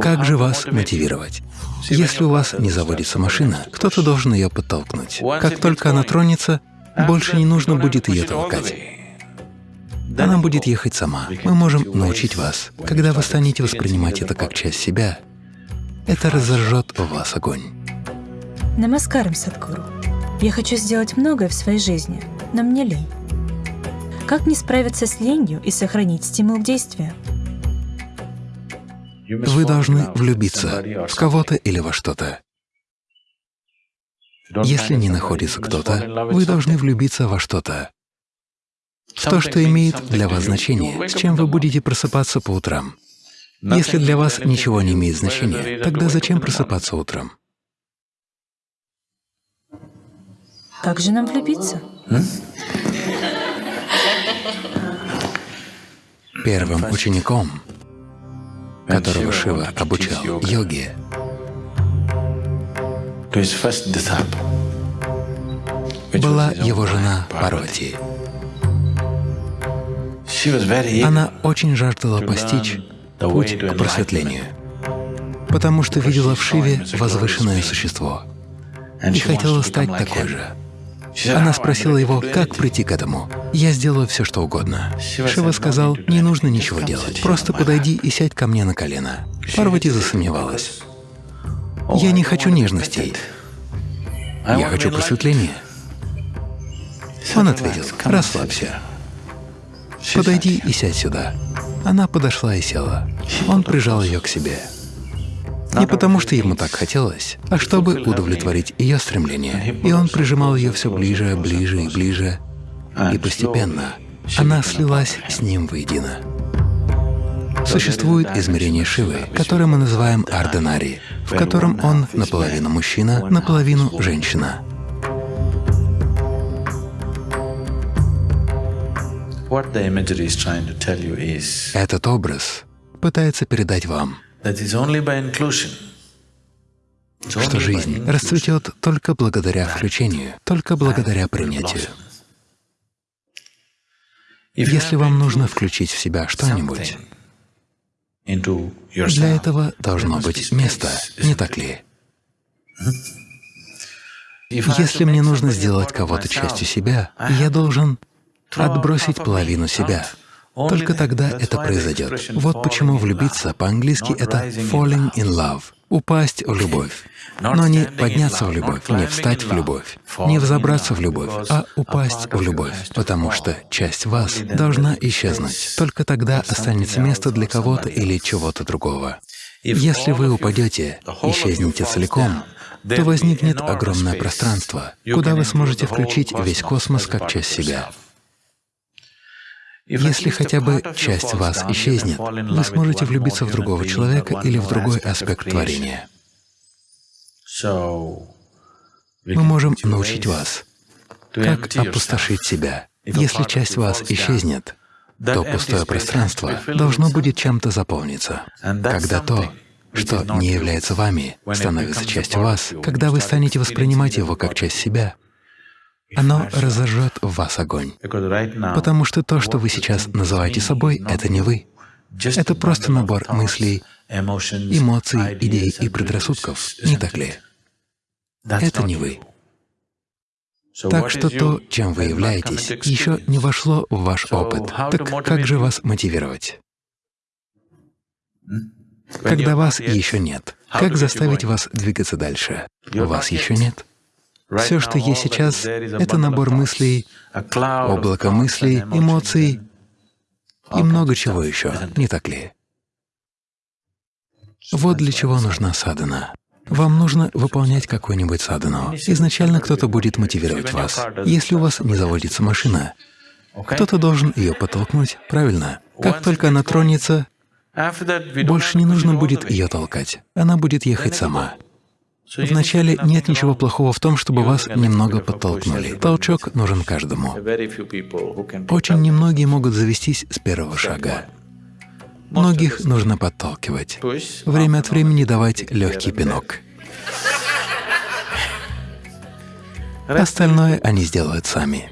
Как же вас мотивировать? Если у вас не заводится машина, кто-то должен ее подтолкнуть. Как только она тронется, больше не нужно будет ее толкать. Она будет ехать сама. Мы можем научить вас. Когда вы станете воспринимать это как часть себя, это разожжет в вас огонь. Намаскарам, Садхгуру. Я хочу сделать многое в своей жизни, но мне лень. Как не справиться с ленью и сохранить стимул к действию? Вы должны влюбиться в кого-то или во что-то. Если не находится кто-то, вы должны влюбиться во что-то, в то, что имеет для вас значение, с чем вы будете просыпаться по утрам. Если для вас ничего не имеет значения, тогда зачем просыпаться утром? Как же нам влюбиться? Первым учеником, которого Шива обучал. йоге, была его жена Парвати. Она очень жаждала постичь путь к просветлению, потому что видела в Шиве возвышенное существо и хотела стать такой же. Она спросила его, как прийти к этому. «Я сделаю все, что угодно». Шива сказал, «Не нужно ничего делать, просто подойди и сядь ко мне на колено». Парвати засомневалась. «Я не хочу нежностей. Я хочу просветления». Он ответил, «Расслабься. Подойди и сядь сюда». Она подошла и села. Он прижал ее к себе. Не потому, что ему так хотелось, а чтобы удовлетворить ее стремление. И он прижимал ее все ближе, ближе и ближе. И постепенно она слилась с ним воедино. Существует измерение Шивы, которое мы называем Арденари, в котором он наполовину мужчина, наполовину женщина. Этот образ пытается передать вам, что жизнь расцветет только благодаря включению, только благодаря принятию. Если вам нужно включить в себя что-нибудь, для этого должно быть место, не так ли? Если мне нужно сделать кого-то частью себя, я должен отбросить половину себя. Только тогда это произойдет. Вот почему влюбиться по-английски — это «falling in love» — упасть в любовь. Но не подняться в любовь, не встать в любовь, не взобраться в любовь, а упасть в любовь, потому что часть вас должна исчезнуть. Только тогда останется место для кого-то или чего-то другого. Если вы упадете, исчезнете целиком, то возникнет огромное пространство, куда вы сможете включить весь космос как часть себя. Если хотя бы часть вас исчезнет, вы сможете влюбиться в другого человека или в другой аспект творения. Мы можем научить вас, как опустошить себя. Если часть вас исчезнет, то пустое пространство должно будет чем-то заполниться. Когда то, что не является вами, становится частью вас, когда вы станете воспринимать его как часть себя, оно разожжет в вас огонь. Потому что то, что вы сейчас называете собой, — это не вы. Это просто набор мыслей, эмоций, идей и предрассудков, не так ли? Это не вы. Так что то, чем вы являетесь, еще не вошло в ваш опыт. Так как же вас мотивировать? Когда вас еще нет, как заставить вас двигаться дальше? Вас еще нет. Все, что есть сейчас, — это набор мыслей, облако мыслей, эмоций и много чего еще, не так ли? Вот для чего нужна садхана. Вам нужно выполнять какую-нибудь садхану. Изначально кто-то будет мотивировать вас. Если у вас не заводится машина, кто-то должен ее подтолкнуть, правильно? Как только она тронется, больше не нужно будет ее толкать. Она будет ехать сама. Вначале нет ничего плохого в том, чтобы вас немного подтолкнули. Толчок нужен каждому. Очень немногие могут завестись с первого шага. Многих нужно подталкивать. Время от времени давать легкий пинок. Остальное они сделают сами.